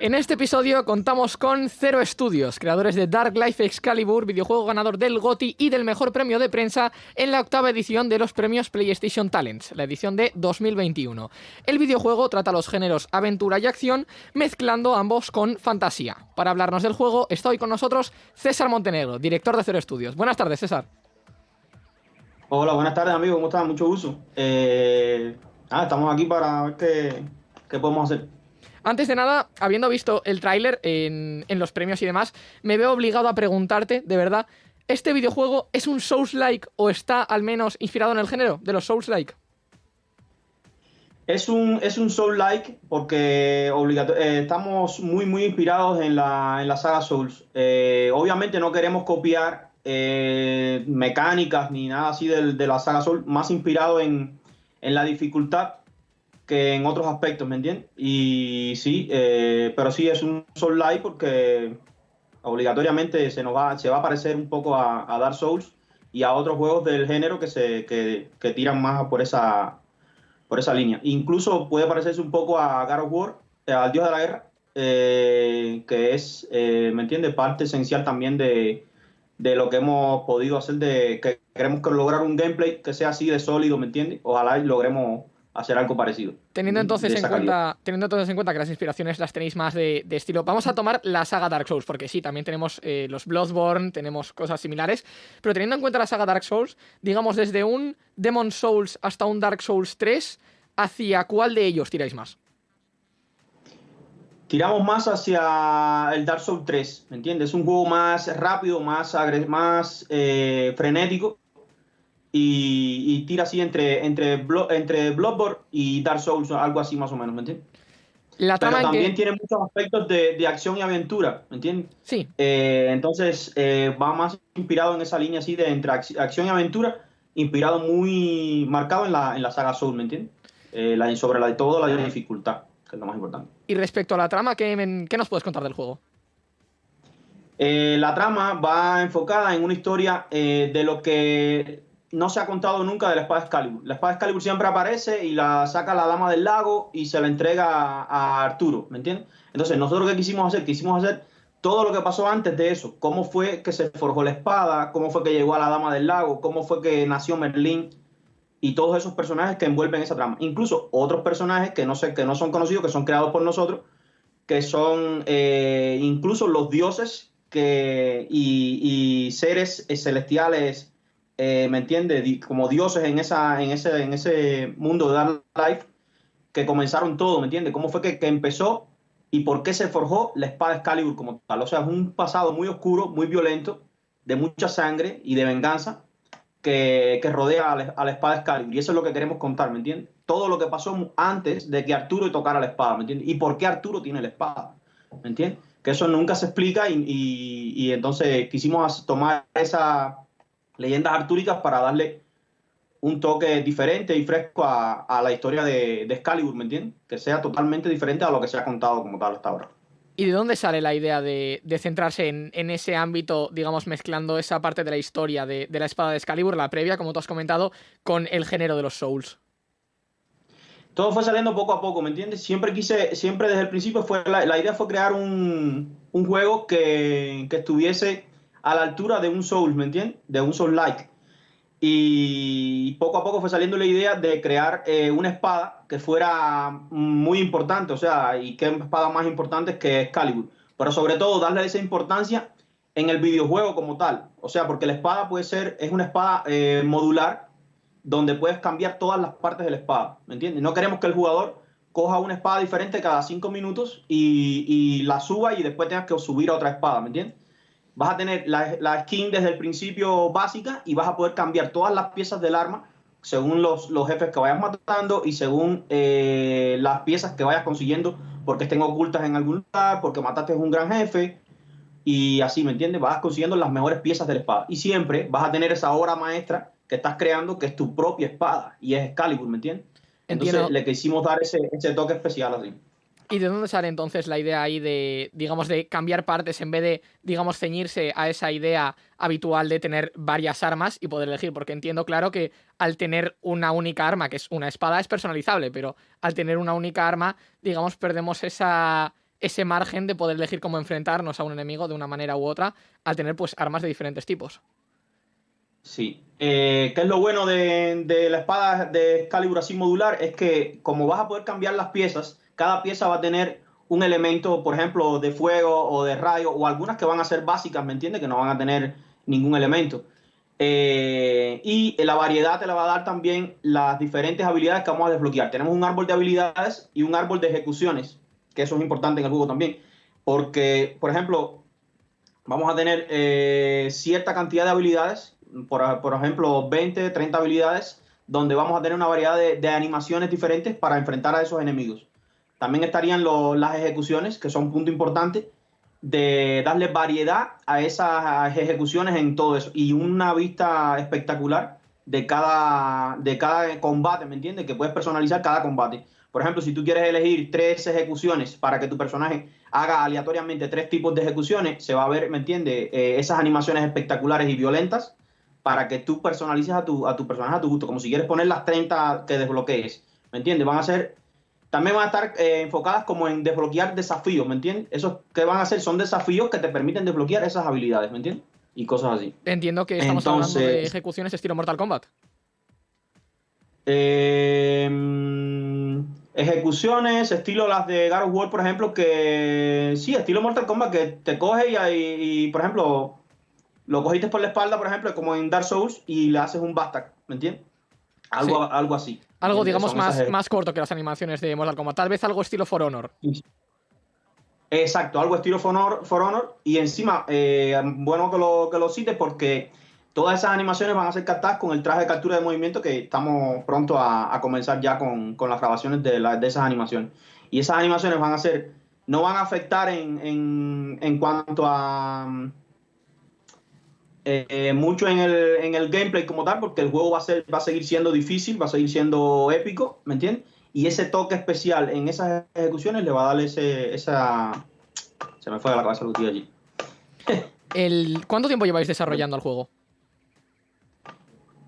En este episodio contamos con Zero Studios, creadores de Dark Life Excalibur, videojuego ganador del GOTY y del mejor premio de prensa en la octava edición de los premios PlayStation Talents, la edición de 2021. El videojuego trata los géneros aventura y acción, mezclando ambos con fantasía. Para hablarnos del juego, está hoy con nosotros César Montenegro, director de Zero Studios. Buenas tardes, César. Hola, buenas tardes, amigo. ¿Cómo estás? Mucho gusto. Ah, estamos aquí para ver qué, qué podemos hacer. Antes de nada, habiendo visto el tráiler en, los premios y demás, me veo obligado a preguntarte, de verdad, ¿este videojuego es un Souls-like o está al menos inspirado en el género de los Souls-like? Es un, es un Soul-like porque eh, estamos muy, muy inspirados en la, en la saga Souls. Eh, obviamente no queremos copiar eh, mecánicas ni nada así de, de, la saga Souls, más inspirado en, en la dificultad que en otros aspectos, ¿me entiendes? Y sí, eh, pero sí es un Soul Light porque obligatoriamente se nos va, se va a parecer un poco a, Dark Souls y a otros juegos del género que se que, tiran más por esa por esa línea. Incluso puede parecerse un poco a God of War, eh, al Dios de la Guerra, eh, que es, ¿me entiendes? Parte esencial también de, de, lo que hemos podido hacer, de que queremos lograr un gameplay que sea así de sólido, ¿me entiendes? Ojalá logremos hacer algo parecido. Teniendo entonces, en cuenta, teniendo entonces en cuenta que las inspiraciones las tenéis más de, estilo, vamos a tomar la saga Dark Souls, porque sí, también tenemos eh, los Bloodborne, tenemos cosas similares, pero teniendo en cuenta la saga Dark Souls, digamos desde un Demon Souls hasta un Dark Souls 3, ¿hacia cuál de ellos tiráis más? Tiramos más hacia el Dark Souls 3, ¿me entiendes? Es un juego más rápido, más, más eh, frenético, y, tira así entre, entre, entre Bloodborne y Dark Souls, algo así más o menos, ¿me entiendes? La Pero también tiene muchos aspectos de, acción y aventura, ¿me entiendes? Sí. Eh, entonces eh, va más inspirado en esa línea así de entre acción y aventura, inspirado muy marcado en la, en la saga Soul, ¿me entiendes? Eh, la, sobre la, de todo la dificultad, que es lo más importante. Y respecto a la trama, ¿qué, qué nos puedes contar del juego? la trama va enfocada en una historia de lo que no se ha contado nunca de la espada Excalibur. La espada Excalibur siempre aparece y la saca la dama del lago y se la entrega a, Arturo, ¿me entiendes? Entonces, nosotros qué quisimos hacer? Quisimos hacer todo lo que pasó antes de eso. Cómo fue que se forjó la espada, cómo fue que llegó a la dama del lago, cómo fue que nació Merlín y todos esos personajes que envuelven esa trama. Incluso otros personajes que no, sé, que no son conocidos, que son creados por nosotros, que son eh, incluso los dioses que, y seres celestiales eh, ¿me entiendes? Como dioses en, esa, en, ese, en ese mundo de Dark Life que comenzaron todo, ¿me entiendes? ¿Cómo fue que, empezó y por qué se forjó la espada Excalibur como tal? O sea, es un pasado muy oscuro, muy violento, de mucha sangre y de venganza que, rodea a la, espada Excalibur. Y eso es lo que queremos contar, ¿me entiendes? Todo lo que pasó antes de que Arturo tocara la espada, ¿me entiendes? Y por qué Arturo tiene la espada, ¿me entiendes? Que eso nunca se explica y, y entonces quisimos tomar esa leyendas artúricas para darle un toque diferente y fresco a, la historia de, de, Excalibur, ¿me entiendes? Que sea totalmente diferente a lo que se ha contado como tal hasta ahora. ¿Y de dónde sale la idea de, centrarse en, ese ámbito, digamos, mezclando esa parte de la historia de, la espada de Excalibur, la previa, como tú has comentado, con el género de los Souls? Todo fue saliendo poco a poco, ¿me entiendes? Siempre quise, siempre desde el principio fue la, idea fue crear un, juego que, que estuviese a la altura de un Soul, ¿me entiendes? De un Soul like. Y poco a poco fue saliendo la idea de crear eh, una espada que fuera muy importante, o sea, y qué espada más importante que Excalibur. Pero sobre todo darle esa importancia en el videojuego como tal. O sea, porque la espada puede ser, es una espada eh, modular donde puedes cambiar todas las partes de la espada, ¿me entiendes? No queremos que el jugador coja una espada diferente cada cinco minutos y, y la suba y después tengas que subir a otra espada, ¿me entiendes? Vas a tener la, skin desde el principio básica y vas a poder cambiar todas las piezas del arma según los, los jefes que vayas matando y según eh, las piezas que vayas consiguiendo porque estén ocultas en algún lugar, porque mataste a un gran jefe y así, ¿me entiendes? Vas consiguiendo las mejores piezas de la espada y siempre vas a tener esa obra maestra que estás creando que es tu propia espada y es Excalibur, ¿me entiendes? Entonces le quisimos dar ese, ese toque especial así. ¿Y de dónde sale entonces la idea ahí de, digamos, de cambiar partes en vez de, digamos, ceñirse a esa idea habitual de tener varias armas y poder elegir? Porque entiendo, claro, que al tener una única arma, que es una espada, es personalizable, pero al tener una única arma, digamos, perdemos esa, ese margen de poder elegir cómo enfrentarnos a un enemigo de una manera u otra al tener pues armas de diferentes tipos. Sí. Eh, ¿Qué es lo bueno de, la espada de Excalibur así modular? Es que como vas a poder cambiar las piezas, cada pieza va a tener un elemento, por ejemplo, de fuego o de rayo, o algunas que van a ser básicas, ¿me entiendes? Que no van a tener ningún elemento. Eh, y la variedad te la va a dar también las diferentes habilidades que vamos a desbloquear. Tenemos un árbol de habilidades y un árbol de ejecuciones, que eso es importante en el juego también. Porque, por ejemplo, vamos a tener eh, cierta cantidad de habilidades, por, por, ejemplo, 20, 30 habilidades, donde vamos a tener una variedad de animaciones diferentes para enfrentar a esos enemigos. También estarían las ejecuciones, que son un punto importante, de darle variedad a esas ejecuciones en todo eso. Y una vista espectacular de cada, de cada combate, ¿me entiendes? Que puedes personalizar cada combate. Por ejemplo, si tú quieres elegir tres ejecuciones para que tu personaje haga aleatoriamente tres tipos de ejecuciones, se va a ver, ¿me entiendes? Eh, esas animaciones espectaculares y violentas para que tú personalices a tu, a tu personaje a tu gusto, como si quieres poner las 30 que desbloquees, ¿me entiendes? Van a ser también van a estar eh, enfocadas como en desbloquear desafíos, ¿me entiendes? Esos que van a hacer son desafíos que te permiten desbloquear esas habilidades, ¿me entiendes? Y cosas así. Entiendo que estamos hablando de ejecuciones estilo Mortal Kombat. Em, ejecuciones, estilo las de God of War, por ejemplo, que sí, estilo Mortal Kombat, que te coge y, y por ejemplo, lo cogiste por la espalda, por ejemplo, como en Dark Souls, y le haces un Bastak, ¿me entiendes? Algo, algo así. Algo, digamos, más, más corto que las animaciones de Mortal Kombat. Tal vez algo estilo For Honor. Exacto, algo estilo For Honor. For Honor y encima, eh, bueno que lo, que lo cites porque todas esas animaciones van a ser captadas con el traje de captura de movimiento que estamos pronto a, comenzar ya con, las grabaciones de, de, esas animaciones. Y esas animaciones van a ser, no van a afectar en, en, en cuanto a eh, mucho en el, en el, gameplay como tal, porque el juego va a, ser, va a seguir siendo difícil, va a seguir siendo épico, ¿me entiendes? Y ese toque especial en esas ejecuciones le va a dar ese, esa... Se me fue de la cabeza lo que allí. el, ¿Cuánto tiempo lleváis desarrollando el juego?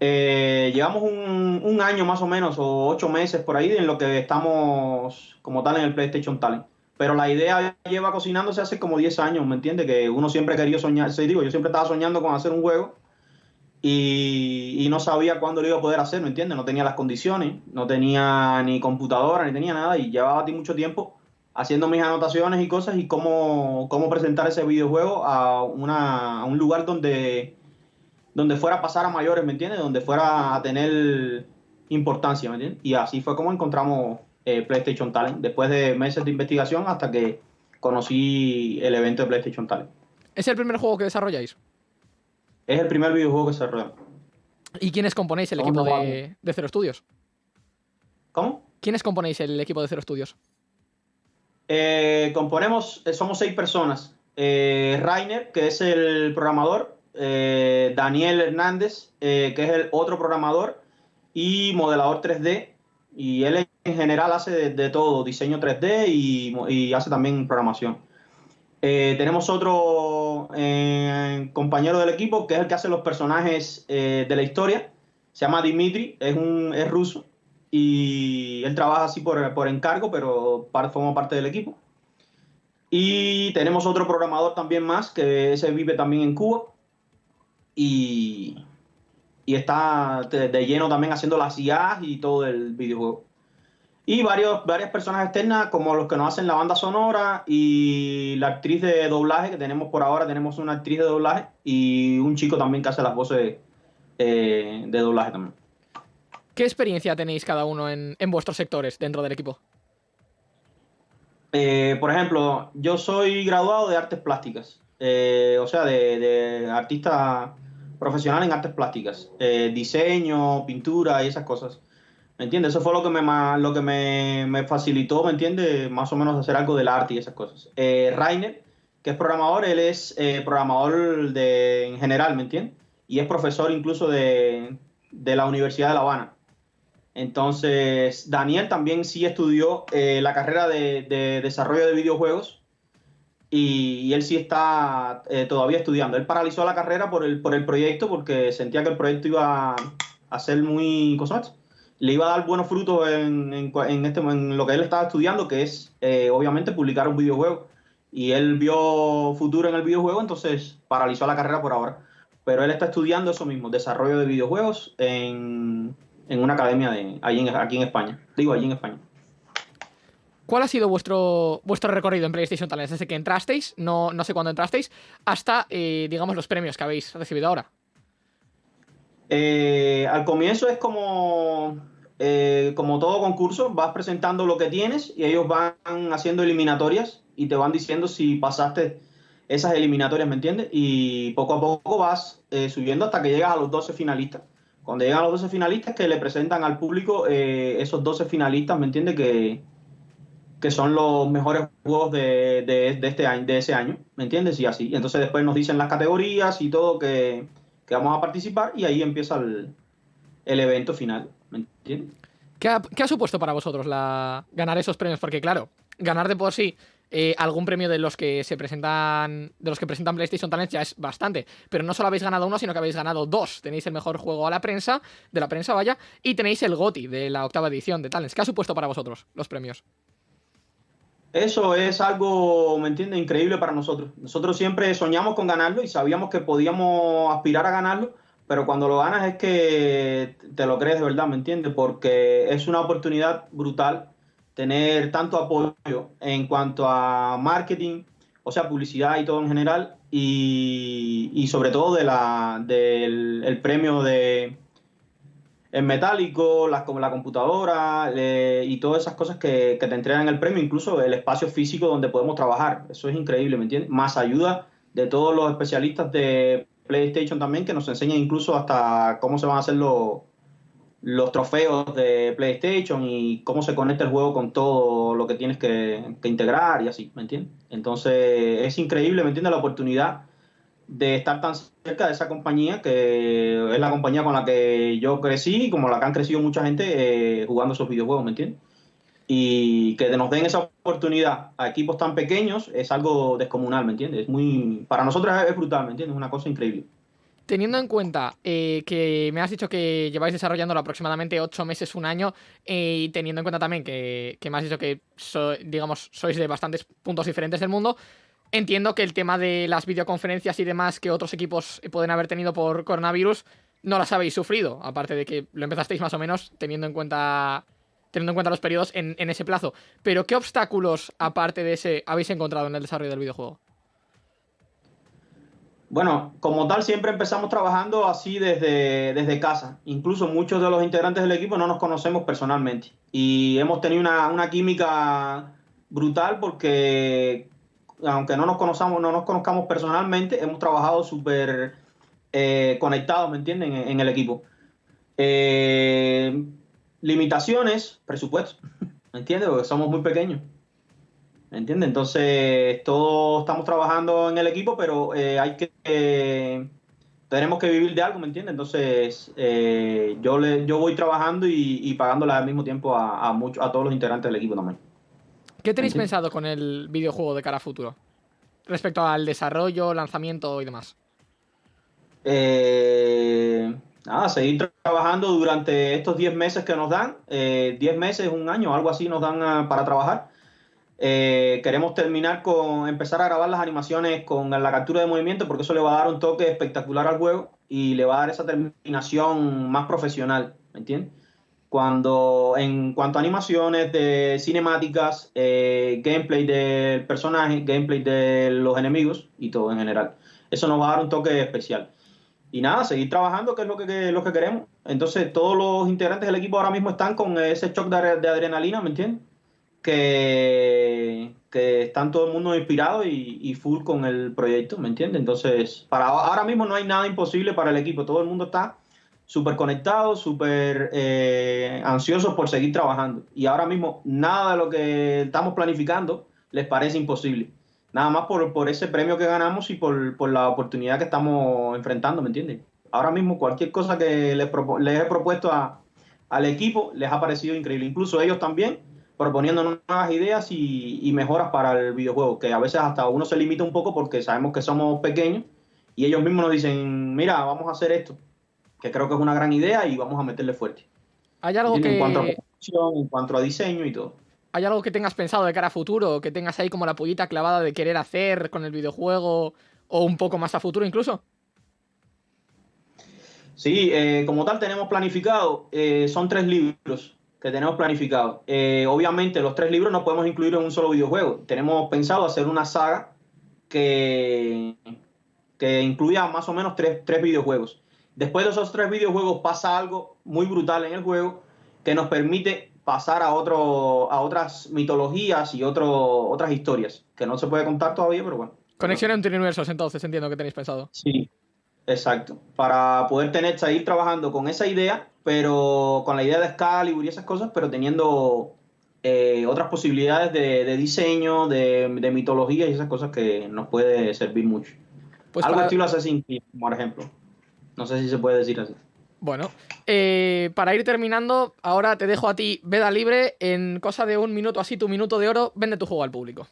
Eh, llevamos un, un, año más o menos, o ocho meses por ahí, en lo que estamos como tal en el PlayStation Talent. Pero la idea lleva cocinándose hace como 10 años, ¿me entiendes? Que uno siempre quería soñar, sí, digo, yo siempre estaba soñando con hacer un juego y, no sabía cuándo lo iba a poder hacer, ¿me entiendes? No tenía las condiciones, no tenía ni computadora, ni tenía nada y llevaba a ti mucho tiempo haciendo mis anotaciones y cosas y cómo, cómo presentar ese videojuego a, una, a un lugar donde, donde fuera a pasar a mayores, ¿me entiendes? Donde fuera a tener importancia, ¿me entiendes? Y así fue como encontramos eh, PlayStation Talent, después de meses de investigación hasta que conocí el evento de PlayStation Talent. ¿Es el primer juego que desarrolláis? Es el primer videojuego que desarrollamos. ¿Y quiénes componéis el equipo de, de, Zero Studios? ¿Cómo? ¿Quiénes componéis el equipo de Zero Studios? Eh, componemos, eh, somos seis personas. Rainer, que es el programador, Daniel Hernández, que es el otro programador, y modelador 3D, y él en general hace de, todo, diseño 3D y, hace también programación. Eh, tenemos otro eh, compañero del equipo que es el que hace los personajes eh, de la historia. Se llama Dimitri, es, un, es ruso y él trabaja así por, por encargo, pero forma parte del equipo. Y tenemos otro programador también más, que ese vive también en Cuba. Y, y está de, lleno también haciendo las IAs y todo el videojuego. Y varios, varias personas externas, como los que nos hacen la banda sonora y la actriz de doblaje, que tenemos por ahora, tenemos una actriz de doblaje y un chico también que hace las voces eh, de doblaje también. ¿Qué experiencia tenéis cada uno en, vuestros sectores dentro del equipo? Eh, por ejemplo, yo soy graduado de artes plásticas, eh, o sea, de, de artista profesional en artes plásticas, eh, diseño, pintura y esas cosas. ¿Me entiendes? Eso fue lo que me, lo que me, facilitó, ¿me entiendes? Más o menos hacer algo del arte y esas cosas. Eh, Rainer, que es programador, él es eh, programador de, en general, ¿me entiendes? Y es profesor incluso de, la Universidad de La Habana. Entonces, Daniel también sí estudió la carrera de, de desarrollo de videojuegos y, él sí está eh, todavía estudiando. Él paralizó la carrera por el, por el proyecto porque sentía que el proyecto iba a ser muy, le iba a dar buenos frutos en, este, en lo que él estaba estudiando, que es eh, obviamente publicar un videojuego. Y él vio futuro en el videojuego, entonces paralizó la carrera por ahora. Pero él está estudiando eso mismo, desarrollo de videojuegos en, una academia de, aquí en España. Digo, allí en España. ¿Cuál ha sido vuestro, vuestro recorrido en PlayStation Talents desde que entrasteis, no, no sé cuándo entrasteis, hasta, eh, digamos, los premios que habéis recibido ahora? Eh, al comienzo es como, eh, como todo concurso, vas presentando lo que tienes y ellos van haciendo eliminatorias y te van diciendo si pasaste esas eliminatorias, ¿me entiendes? Y poco a poco vas eh, subiendo hasta que llegas a los 12 finalistas. Cuando llegan los 12 finalistas, que le presentan al público esos 12 finalistas, ¿me entiendes? Que, que son los mejores juegos de, de, este año, de ese año, ¿me entiendes? Y así. Entonces después nos dicen las categorías y todo que, que vamos a participar y ahí empieza el, evento final, ¿me entiendes? ¿Qué ha, supuesto para vosotros la, ganar esos premios? Porque claro, ganar de por sí eh, algún premio de los que se presentan de los que presentan PlayStation Talents ya es bastante, pero no solo habéis ganado uno, sino que habéis ganado dos. Tenéis el mejor juego a la prensa, de la prensa vaya, y tenéis el GOTI de la octava edición de Talents. ¿Qué ha supuesto para vosotros los premios? Eso es algo, ¿me entiendes? Increíble para nosotros. Nosotros siempre soñamos con ganarlo y sabíamos que podíamos aspirar a ganarlo, pero cuando lo ganas es que te lo crees de verdad, ¿me entiendes? Porque es una oportunidad brutal tener tanto apoyo en cuanto a marketing, o sea, publicidad y todo en general, y, sobre todo de la, del el premio de, en metálico, las, como la computadora y todas esas cosas que, te entregan el premio, incluso el espacio físico donde podemos trabajar. Eso es increíble, ¿me entiendes? Más ayuda de todos los especialistas de PlayStation también, que nos enseñan incluso hasta cómo se van a hacer los, los trofeos de PlayStation y cómo se conecta el juego con todo lo que tienes que, que integrar y así, ¿me entiendes? Entonces es increíble, ¿me entiendes? La oportunidad de estar tan cerca de esa compañía, que es la compañía con la que yo crecí, como la que han crecido mucha gente eh, jugando esos videojuegos, ¿me entiendes? Y que nos den esa oportunidad a equipos tan pequeños es algo descomunal, ¿me entiendes? Es muy, para nosotros es brutal, ¿me entiendes? Es una cosa increíble. Teniendo en cuenta eh, que me has dicho que lleváis desarrollándolo aproximadamente ocho meses, un año, eh, y teniendo en cuenta también que, me has dicho que digamos, sois de bastantes puntos diferentes del mundo, Entiendo que el tema de las videoconferencias y demás que otros equipos pueden haber tenido por coronavirus no las habéis sufrido, aparte de que lo empezasteis más o menos teniendo en cuenta teniendo en cuenta los periodos en, ese plazo. Pero ¿qué obstáculos, aparte de ese, habéis encontrado en el desarrollo del videojuego? Bueno, como tal, siempre empezamos trabajando así desde, desde casa. Incluso muchos de los integrantes del equipo no nos conocemos personalmente. Y hemos tenido una, una química brutal porque aunque no nos conozcamos, no nos conozcamos personalmente, hemos trabajado súper eh, conectados, ¿me entienden?, en, el equipo. Eh, limitaciones, presupuesto, ¿me entiendes? Porque somos muy pequeños. ¿Me entiendes? Entonces, todos estamos trabajando en el equipo, pero eh, hay que. tenemos que vivir de algo, ¿me entiendes? Entonces, yo, le, yo voy trabajando y, y pagándole al mismo tiempo a, a, a todos los integrantes del equipo también. ¿Qué tenéis pensado con el videojuego de cara a futuro? Respecto al desarrollo, lanzamiento y demás. Eh, nada, seguir trabajando durante estos 10 meses que nos dan. 10 eh, meses, un año, algo así nos dan ah, para trabajar. Eh, queremos terminar con empezar a grabar las animaciones con la captura de movimiento porque eso le va a dar un toque espectacular al juego y le va a dar esa terminación más profesional, ¿me entiendes? Cuando en cuanto a animaciones de cinemáticas, eh, gameplay del personaje, gameplay de los enemigos y todo en general. Eso nos va a dar un toque especial. Y nada, seguir trabajando, que es lo que, lo que queremos. Entonces, todos los integrantes del equipo ahora mismo están con ese shock de, adrenalina, ¿me entiendes? Que, que están todo el mundo inspirado y, y, full con el proyecto, ¿me entiendes? Entonces, para ahora mismo no hay nada imposible para el equipo. Todo el mundo está súper conectados, súper eh, ansiosos por seguir trabajando. Y ahora mismo nada de lo que estamos planificando les parece imposible. Nada más por, por ese premio que ganamos y por, la oportunidad que estamos enfrentando, ¿me entiendes? Ahora mismo cualquier cosa que les, he propuesto al equipo les ha parecido increíble. Incluso ellos también proponiendo nuevas ideas y mejoras para el videojuego, que a veces hasta uno se limita un poco porque sabemos que somos pequeños y ellos mismos nos dicen, mira, vamos a hacer esto que creo que es una gran idea y vamos a meterle fuerte. ¿Hay algo que... En cuanto a en cuanto a diseño y todo. ¿Hay algo que tengas pensado de cara a futuro? Que tengas ahí como la pollita clavada de querer hacer con el videojuego o un poco más a futuro incluso? Sí, eh, como tal tenemos planificado, eh, son tres libros que tenemos planificado. Eh, obviamente los tres libros no podemos incluir en un solo videojuego. Tenemos pensado hacer una saga que, que incluya más o menos tres, tres videojuegos. Después de esos tres videojuegos pasa algo muy brutal en el juego que nos permite pasar a, otro, a otras mitologías y otro, otras historias, que no se puede contar todavía, pero bueno. Conexión entre universos, entonces, entiendo que tenéis pensado. Sí, exacto. Para poder tener, seguir trabajando con esa idea, pero con la idea de Excalibur y esas cosas, pero teniendo eh, otras posibilidades de, diseño, de, mitología y esas cosas que nos puede servir mucho. Pues Algo estilo Assassin's Creed, por ejemplo. No sé si se puede decir así. Bueno, eh, para ir terminando, ahora te dejo a ti veda libre. En cosa de un minuto así, tu minuto de oro, vende tu juego al público.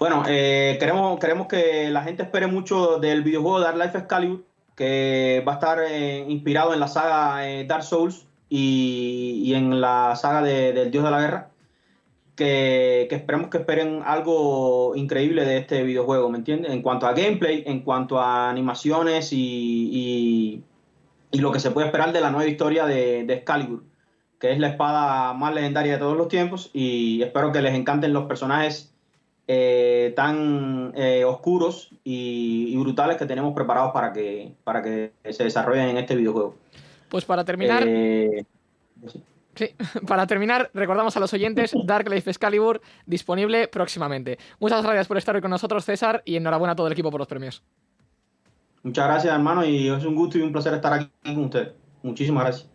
Bueno, eh, queremos, queremos que la gente espere mucho del videojuego Dark Life Excalibur, que va a estar eh, inspirado en la saga Dark Souls y, en la saga del Dios de la Guerra. Que, esperemos que esperen algo increíble de este videojuego, ¿me entiendes? En cuanto a gameplay, en cuanto a animaciones y y lo que se puede esperar de la nueva historia de, de Excalibur, que es la espada más legendaria de todos los tiempos y espero que les encanten los personajes eh, tan eh, oscuros y, brutales que tenemos preparados para que, para que se desarrollen en este videojuego. Pues para terminar... Eh, sí. para terminar, recordamos a los oyentes Dark Life Excalibur disponible próximamente. Muchas gracias por estar hoy con nosotros, César, y enhorabuena a todo el equipo por los premios. Muchas gracias, hermano, y es un gusto y un placer estar aquí con usted. Muchísimas gracias.